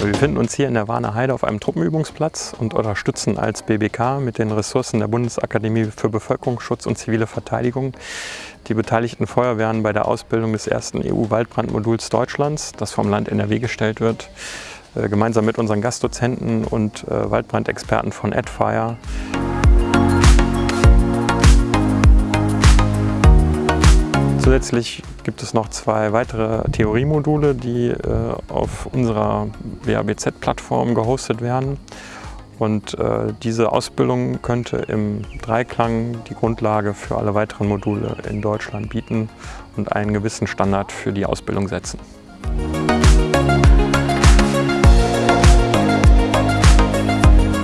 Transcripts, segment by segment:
Wir befinden uns hier in der Warner Heide auf einem Truppenübungsplatz und unterstützen als BBK mit den Ressourcen der Bundesakademie für Bevölkerungsschutz und zivile Verteidigung die beteiligten Feuerwehren bei der Ausbildung des ersten EU-Waldbrandmoduls Deutschlands, das vom Land NRW gestellt wird, äh, gemeinsam mit unseren Gastdozenten und äh, Waldbrandexperten von AdFire. Zusätzlich gibt es noch zwei weitere Theoriemodule, die äh, auf unserer WABZ-Plattform gehostet werden. Und äh, diese Ausbildung könnte im Dreiklang die Grundlage für alle weiteren Module in Deutschland bieten und einen gewissen Standard für die Ausbildung setzen.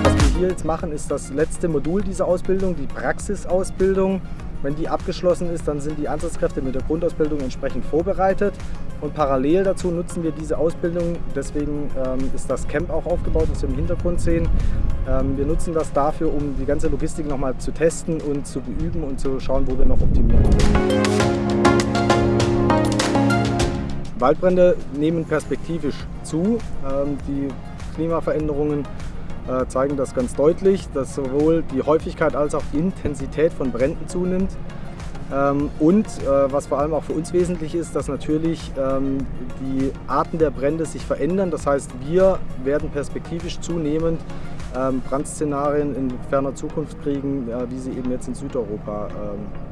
Was wir hier jetzt machen, ist das letzte Modul dieser Ausbildung, die Praxisausbildung. Wenn die abgeschlossen ist, dann sind die Einsatzkräfte mit der Grundausbildung entsprechend vorbereitet. Und parallel dazu nutzen wir diese Ausbildung, deswegen ähm, ist das Camp auch aufgebaut, was wir im Hintergrund sehen. Ähm, wir nutzen das dafür, um die ganze Logistik nochmal zu testen und zu beüben und zu schauen, wo wir noch optimieren können. Waldbrände nehmen perspektivisch zu. Ähm, die Klimaveränderungen äh, zeigen das ganz deutlich, dass sowohl die Häufigkeit als auch die Intensität von Bränden zunimmt. Ähm, und äh, was vor allem auch für uns wesentlich ist, dass natürlich ähm, die Arten der Brände sich verändern. Das heißt, wir werden perspektivisch zunehmend ähm, Brandszenarien in ferner Zukunft kriegen, wie sie eben jetzt in Südeuropa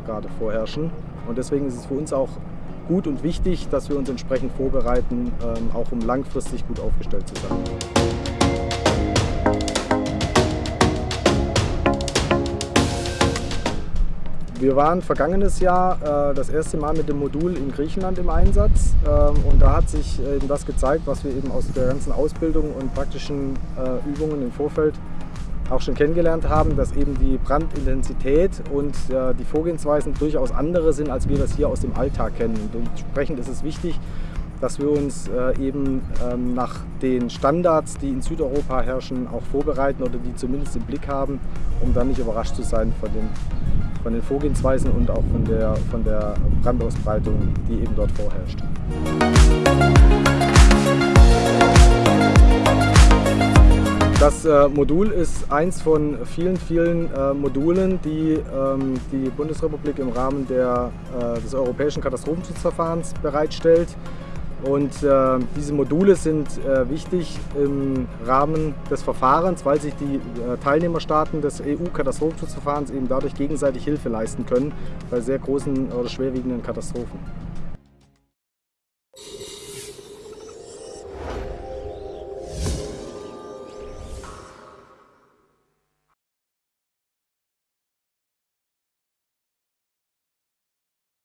gerade vorherrschen. Und deswegen ist es für uns auch gut und wichtig, dass wir uns entsprechend vorbereiten, auch um langfristig gut aufgestellt zu sein. Wir waren vergangenes Jahr äh, das erste Mal mit dem Modul in Griechenland im Einsatz ähm, und da hat sich äh, eben das gezeigt, was wir eben aus der ganzen Ausbildung und praktischen äh, Übungen im Vorfeld auch schon kennengelernt haben, dass eben die Brandintensität und äh, die Vorgehensweisen durchaus andere sind, als wir das hier aus dem Alltag kennen. Und entsprechend ist es wichtig, dass wir uns äh, eben ähm, nach den Standards, die in Südeuropa herrschen, auch vorbereiten oder die zumindest im Blick haben, um dann nicht überrascht zu sein von den, von den Vorgehensweisen und auch von der, von der Brandausbreitung, die eben dort vorherrscht. Das äh, Modul ist eins von vielen, vielen äh, Modulen, die ähm, die Bundesrepublik im Rahmen der, äh, des europäischen Katastrophenschutzverfahrens bereitstellt. Und äh, diese Module sind äh, wichtig im Rahmen des Verfahrens, weil sich die äh, Teilnehmerstaaten des EU-Katastrophenschutzverfahrens eben dadurch gegenseitig Hilfe leisten können bei sehr großen oder schwerwiegenden Katastrophen.